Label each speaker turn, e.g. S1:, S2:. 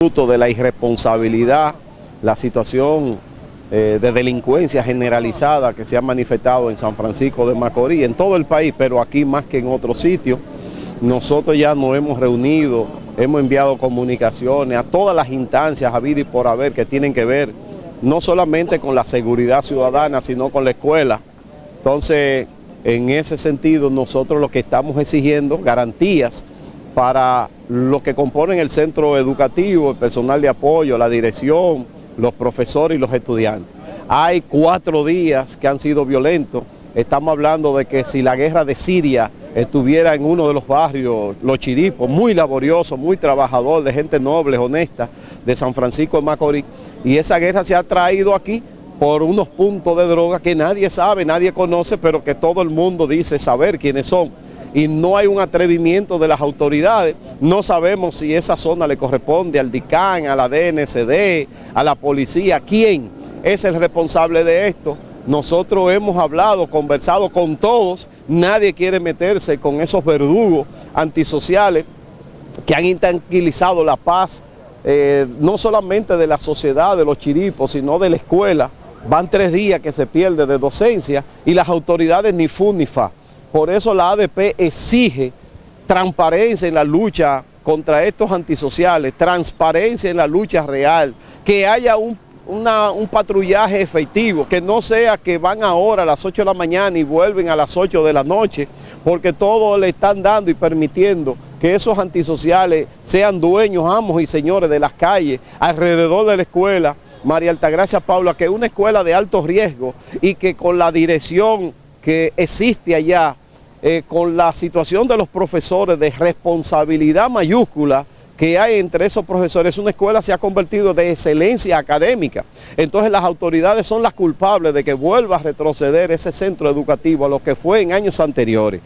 S1: fruto de la irresponsabilidad, la situación eh, de delincuencia generalizada que se ha manifestado en San Francisco de Macorís, en todo el país, pero aquí más que en otros sitios. Nosotros ya nos hemos reunido, hemos enviado comunicaciones a todas las instancias, a y por haber, que tienen que ver no solamente con la seguridad ciudadana, sino con la escuela. Entonces, en ese sentido, nosotros lo que estamos exigiendo, garantías para los que componen el centro educativo, el personal de apoyo, la dirección, los profesores y los estudiantes. Hay cuatro días que han sido violentos. Estamos hablando de que si la guerra de Siria estuviera en uno de los barrios, Los Chiripos, muy laborioso, muy trabajador, de gente noble, honesta, de San Francisco de Macorís, y esa guerra se ha traído aquí por unos puntos de droga que nadie sabe, nadie conoce, pero que todo el mundo dice saber quiénes son. Y no hay un atrevimiento de las autoridades, no sabemos si esa zona le corresponde al DICAN, a la DNCD, a la policía, quién es el responsable de esto. Nosotros hemos hablado, conversado con todos, nadie quiere meterse con esos verdugos antisociales que han intranquilizado la paz eh, no solamente de la sociedad, de los chiripos, sino de la escuela. Van tres días que se pierde de docencia y las autoridades ni fu ni fa. Por eso la ADP exige transparencia en la lucha contra estos antisociales, transparencia en la lucha real, que haya un, un patrullaje efectivo, que no sea que van ahora a las 8 de la mañana y vuelven a las 8 de la noche, porque todo le están dando y permitiendo que esos antisociales sean dueños, amos y señores de las calles, alrededor de la escuela, María Altagracia Paula, que es una escuela de alto riesgo y que con la dirección que existe allá, eh, con la situación de los profesores de responsabilidad mayúscula, que hay entre esos profesores, una escuela se ha convertido de excelencia académica. Entonces las autoridades son las culpables de que vuelva a retroceder ese centro educativo a lo que fue en años anteriores.